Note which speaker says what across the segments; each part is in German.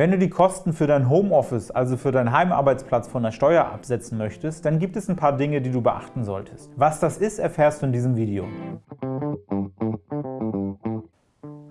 Speaker 1: Wenn du die Kosten für dein Homeoffice, also für deinen Heimarbeitsplatz von der Steuer absetzen möchtest, dann gibt es ein paar Dinge, die du beachten solltest. Was das ist, erfährst du in diesem Video.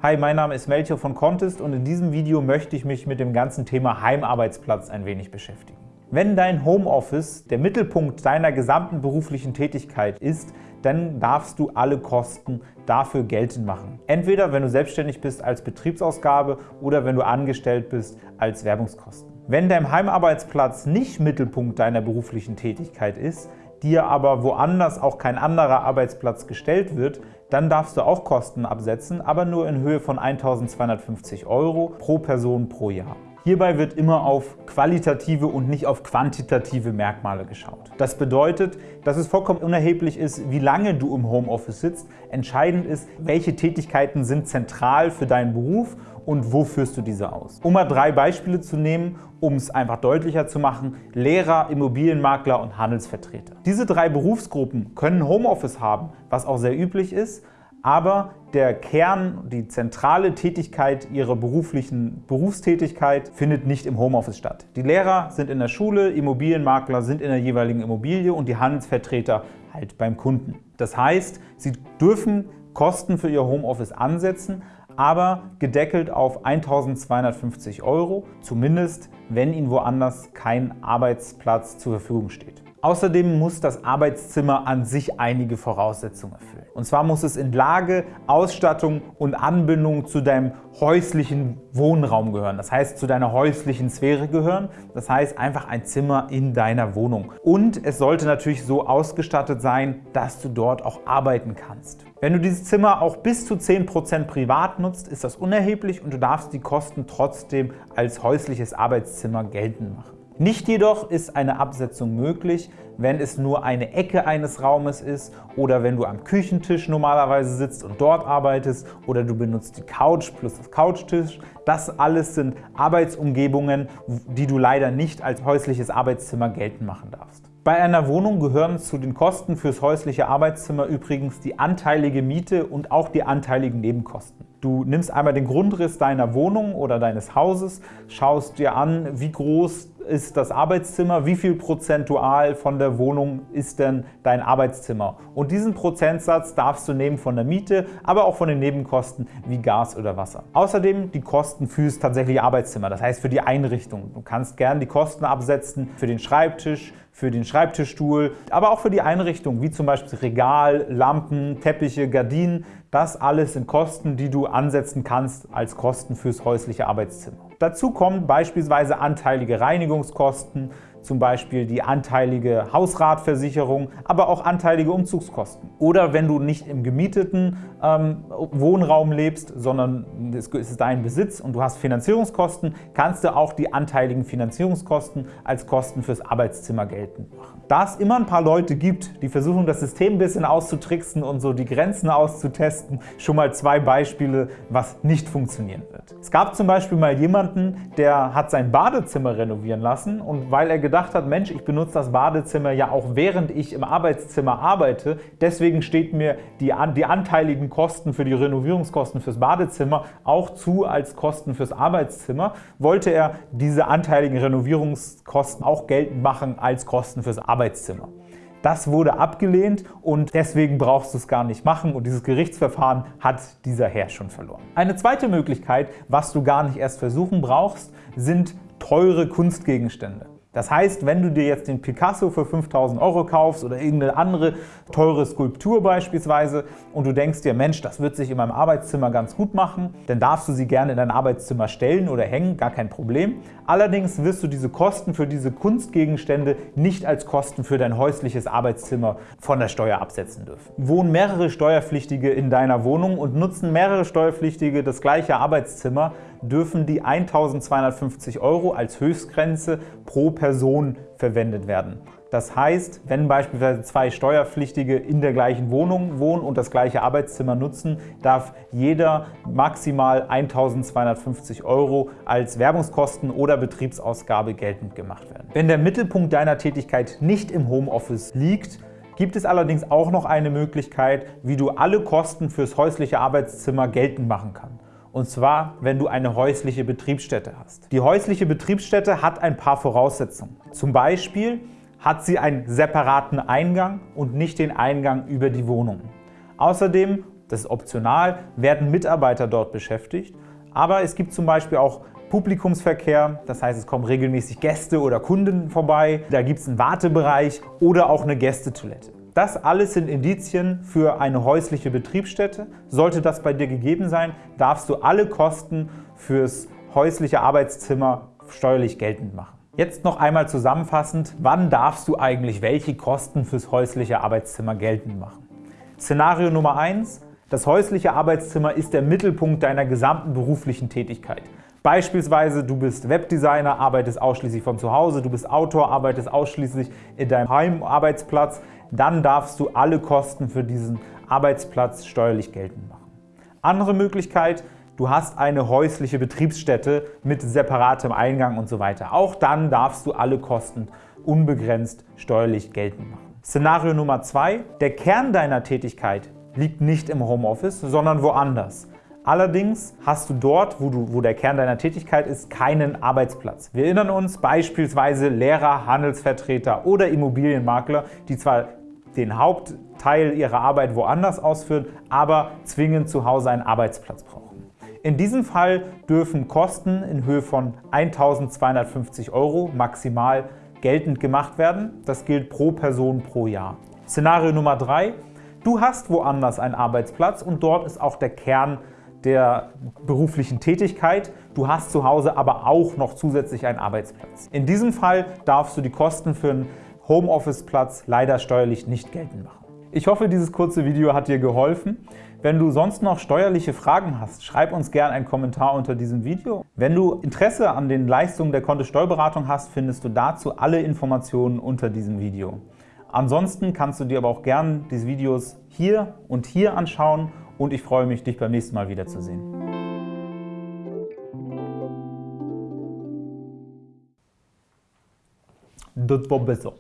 Speaker 1: Hi, mein Name ist Melchior von Contest und in diesem Video möchte ich mich mit dem ganzen Thema Heimarbeitsplatz ein wenig beschäftigen. Wenn dein Homeoffice der Mittelpunkt deiner gesamten beruflichen Tätigkeit ist, dann darfst du alle Kosten dafür geltend machen. Entweder wenn du selbstständig bist als Betriebsausgabe oder wenn du angestellt bist als Werbungskosten. Wenn dein Heimarbeitsplatz nicht Mittelpunkt deiner beruflichen Tätigkeit ist, dir aber woanders auch kein anderer Arbeitsplatz gestellt wird, dann darfst du auch Kosten absetzen, aber nur in Höhe von 1.250 € pro Person pro Jahr. Hierbei wird immer auf qualitative und nicht auf quantitative Merkmale geschaut. Das bedeutet, dass es vollkommen unerheblich ist, wie lange du im Homeoffice sitzt. Entscheidend ist, welche Tätigkeiten sind zentral für deinen Beruf und wo führst du diese aus. Um mal drei Beispiele zu nehmen, um es einfach deutlicher zu machen, Lehrer, Immobilienmakler und Handelsvertreter. Diese drei Berufsgruppen können Homeoffice haben, was auch sehr üblich ist, aber der Kern, die zentrale Tätigkeit ihrer beruflichen Berufstätigkeit findet nicht im Homeoffice statt. Die Lehrer sind in der Schule, Immobilienmakler sind in der jeweiligen Immobilie und die Handelsvertreter halt beim Kunden. Das heißt, sie dürfen Kosten für ihr Homeoffice ansetzen, aber gedeckelt auf 1.250 €, zumindest wenn ihnen woanders kein Arbeitsplatz zur Verfügung steht. Außerdem muss das Arbeitszimmer an sich einige Voraussetzungen erfüllen. Und zwar muss es in Lage, Ausstattung und Anbindung zu deinem häuslichen Wohnraum gehören. Das heißt, zu deiner häuslichen Sphäre gehören. Das heißt, einfach ein Zimmer in deiner Wohnung. Und es sollte natürlich so ausgestattet sein, dass du dort auch arbeiten kannst. Wenn du dieses Zimmer auch bis zu 10% privat nutzt, ist das unerheblich und du darfst die Kosten trotzdem als häusliches Arbeitszimmer geltend machen. Nicht jedoch ist eine Absetzung möglich, wenn es nur eine Ecke eines Raumes ist oder wenn du am Küchentisch normalerweise sitzt und dort arbeitest oder du benutzt die Couch plus das Couchtisch. Das alles sind Arbeitsumgebungen, die du leider nicht als häusliches Arbeitszimmer geltend machen darfst. Bei einer Wohnung gehören zu den Kosten fürs häusliche Arbeitszimmer übrigens die anteilige Miete und auch die anteiligen Nebenkosten. Du nimmst einmal den Grundriss deiner Wohnung oder deines Hauses, schaust dir an, wie groß ist das Arbeitszimmer, wie viel prozentual von der Wohnung ist denn dein Arbeitszimmer. Und diesen Prozentsatz darfst du nehmen von der Miete, aber auch von den Nebenkosten wie Gas oder Wasser. Außerdem die Kosten fürs tatsächliche Arbeitszimmer, das heißt für die Einrichtung. Du kannst gerne die Kosten absetzen für den Schreibtisch, für den Schreibtischstuhl, aber auch für die Einrichtung, wie zum Beispiel Regal, Lampen, Teppiche, Gardinen. Das alles sind Kosten, die du ansetzen kannst als Kosten fürs häusliche Arbeitszimmer. Dazu kommen beispielsweise anteilige Reinigungskosten, zum Beispiel die anteilige Hausratversicherung, aber auch anteilige Umzugskosten. Oder wenn du nicht im gemieteten ähm, Wohnraum lebst, sondern es ist dein Besitz und du hast Finanzierungskosten, kannst du auch die anteiligen Finanzierungskosten als Kosten fürs Arbeitszimmer geltend machen. Da es immer ein paar Leute gibt, die versuchen, das System ein bisschen auszutricksen und so die Grenzen auszutesten, schon mal zwei Beispiele, was nicht funktionieren wird. Es gab zum Beispiel mal jemanden, der hat sein Badezimmer renovieren lassen und weil er gedacht hat, Mensch, ich benutze das Badezimmer ja auch während ich im Arbeitszimmer arbeite, deswegen steht mir die, die anteiligen Kosten für die Renovierungskosten fürs Badezimmer auch zu als Kosten fürs Arbeitszimmer, wollte er diese anteiligen Renovierungskosten auch geltend machen als Kosten fürs. Arbeitszimmer. Das wurde abgelehnt und deswegen brauchst du es gar nicht machen und dieses Gerichtsverfahren hat dieser Herr schon verloren. Eine zweite Möglichkeit, was du gar nicht erst versuchen brauchst, sind teure Kunstgegenstände. Das heißt, wenn du dir jetzt den Picasso für 5000 Euro kaufst oder irgendeine andere teure Skulptur beispielsweise und du denkst dir, Mensch, das wird sich in meinem Arbeitszimmer ganz gut machen, dann darfst du sie gerne in dein Arbeitszimmer stellen oder hängen, gar kein Problem. Allerdings wirst du diese Kosten für diese Kunstgegenstände nicht als Kosten für dein häusliches Arbeitszimmer von der Steuer absetzen dürfen. Wohnen mehrere Steuerpflichtige in deiner Wohnung und nutzen mehrere Steuerpflichtige das gleiche Arbeitszimmer, dürfen die 1.250 Euro als Höchstgrenze pro Person verwendet werden. Das heißt, wenn beispielsweise zwei Steuerpflichtige in der gleichen Wohnung wohnen und das gleiche Arbeitszimmer nutzen, darf jeder maximal 1.250 Euro als Werbungskosten oder Betriebsausgabe geltend gemacht werden. Wenn der Mittelpunkt deiner Tätigkeit nicht im Homeoffice liegt, gibt es allerdings auch noch eine Möglichkeit, wie du alle Kosten fürs häusliche Arbeitszimmer geltend machen kannst. Und zwar, wenn du eine häusliche Betriebsstätte hast. Die häusliche Betriebsstätte hat ein paar Voraussetzungen. Zum Beispiel hat sie einen separaten Eingang und nicht den Eingang über die Wohnung. Außerdem, das ist optional, werden Mitarbeiter dort beschäftigt, aber es gibt zum Beispiel auch Publikumsverkehr, das heißt, es kommen regelmäßig Gäste oder Kunden vorbei, da gibt es einen Wartebereich oder auch eine Gästetoilette. Das alles sind Indizien für eine häusliche Betriebsstätte. Sollte das bei dir gegeben sein, darfst du alle Kosten fürs häusliche Arbeitszimmer steuerlich geltend machen. Jetzt noch einmal zusammenfassend, wann darfst du eigentlich welche Kosten fürs häusliche Arbeitszimmer geltend machen? Szenario Nummer 1. Das häusliche Arbeitszimmer ist der Mittelpunkt deiner gesamten beruflichen Tätigkeit. Beispielsweise, du bist Webdesigner, arbeitest ausschließlich von zu Hause, du bist Autor, arbeitest ausschließlich in deinem Heimarbeitsplatz, dann darfst du alle Kosten für diesen Arbeitsplatz steuerlich geltend machen. Andere Möglichkeit, du hast eine häusliche Betriebsstätte mit separatem Eingang und so weiter. Auch dann darfst du alle Kosten unbegrenzt steuerlich geltend machen. Szenario Nummer zwei: Der Kern deiner Tätigkeit liegt nicht im Homeoffice, sondern woanders. Allerdings hast du dort, wo, du, wo der Kern deiner Tätigkeit ist, keinen Arbeitsplatz. Wir erinnern uns beispielsweise Lehrer, Handelsvertreter oder Immobilienmakler, die zwar den Hauptteil ihrer Arbeit woanders ausführen, aber zwingend zu Hause einen Arbeitsplatz brauchen. In diesem Fall dürfen Kosten in Höhe von 1.250 Euro maximal geltend gemacht werden. Das gilt pro Person pro Jahr. Szenario Nummer 3. Du hast woanders einen Arbeitsplatz und dort ist auch der Kern der beruflichen Tätigkeit. Du hast zu Hause aber auch noch zusätzlich einen Arbeitsplatz. In diesem Fall darfst du die Kosten für einen Homeoffice-Platz leider steuerlich nicht geltend machen. Ich hoffe, dieses kurze Video hat dir geholfen. Wenn du sonst noch steuerliche Fragen hast, schreib uns gerne einen Kommentar unter diesem Video. Wenn du Interesse an den Leistungen der Kontist Steuerberatung hast, findest du dazu alle Informationen unter diesem Video. Ansonsten kannst du dir aber auch gerne diese Videos hier und hier anschauen und ich freue mich, dich beim nächsten Mal wiederzusehen. Das war besser.